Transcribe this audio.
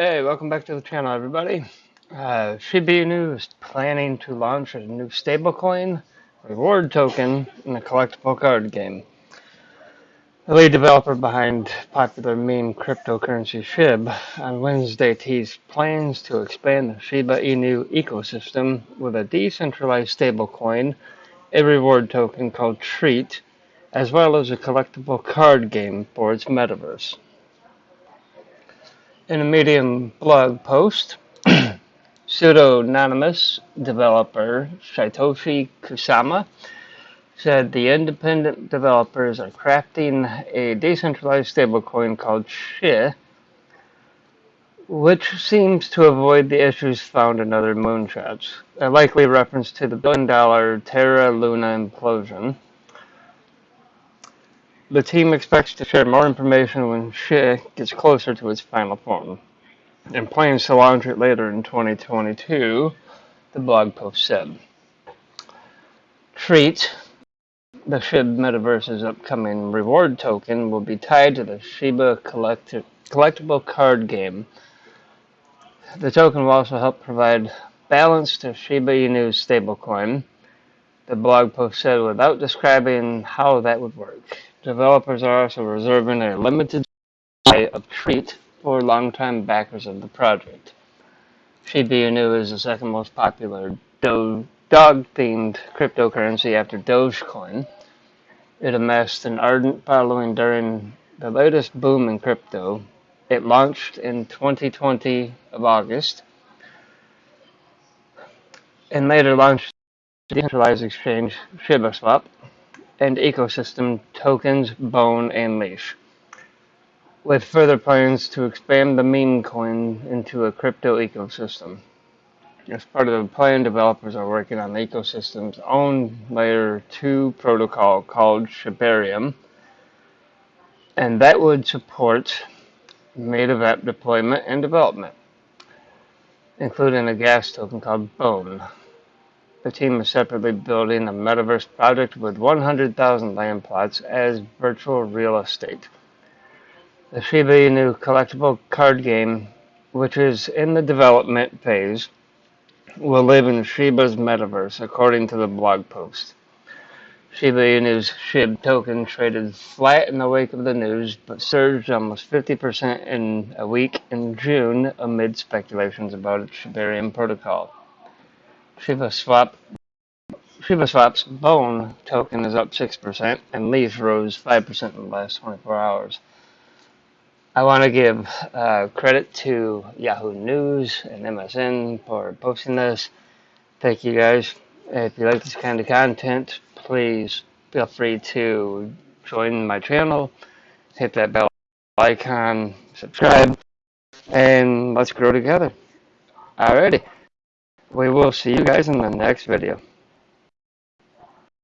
Hey, welcome back to the channel, everybody. Uh, Shiba Inu is planning to launch a new stablecoin reward token in a collectible card game. The lead developer behind popular meme cryptocurrency SHIB on Wednesday teased plans to expand the Shiba Inu ecosystem with a decentralized stablecoin, a reward token called Treat, as well as a collectible card game for its metaverse. In a Medium blog post, pseudo-anonymous developer Shytoshi Kusama said the independent developers are crafting a decentralized stablecoin called SHI, which seems to avoid the issues found in other moonshots, a likely reference to the billion-dollar Terra Luna implosion. The team expects to share more information when SHI gets closer to its final form, and plans to launch it later in 2022, the blog post said. Treat, the SHIB Metaverse's upcoming reward token, will be tied to the Shiba collectible card game. The token will also help provide balance to Shiba Inu's stablecoin, the blog post said without describing how that would work. Developers are also reserving a limited supply of Treat for longtime backers of the project. Shiba Inu is the second most popular dog-themed cryptocurrency after Dogecoin. It amassed an ardent following during the latest boom in crypto. It launched in 2020 of August and later launched decentralized exchange ShibaSwap and ecosystem tokens Bone and Leash, with further plans to expand the meme coin into a crypto ecosystem. As part of the plan, developers are working on the ecosystem's own layer 2 protocol called Shibarium, and that would support native app deployment and development, including a gas token called Bone. The team is separately building a metaverse project with 100,000 land plots as virtual real estate. The Shiba Inu collectible card game, which is in the development phase, will live in Shiba's metaverse, according to the blog post. Shiba Inu's SHIB token traded flat in the wake of the news, but surged almost 50% in a week in June amid speculations about its Shibarium protocol. Shiba Swap Shiba Swap's Bone token is up 6%, and Leash rose 5% in the last 24 hours. I want to give uh, credit to Yahoo News and MSN for posting this. Thank you guys. If you like this kind of content, please feel free to join my channel, hit that bell icon, subscribe, and let's grow together. Alrighty. We will see you guys in the next video.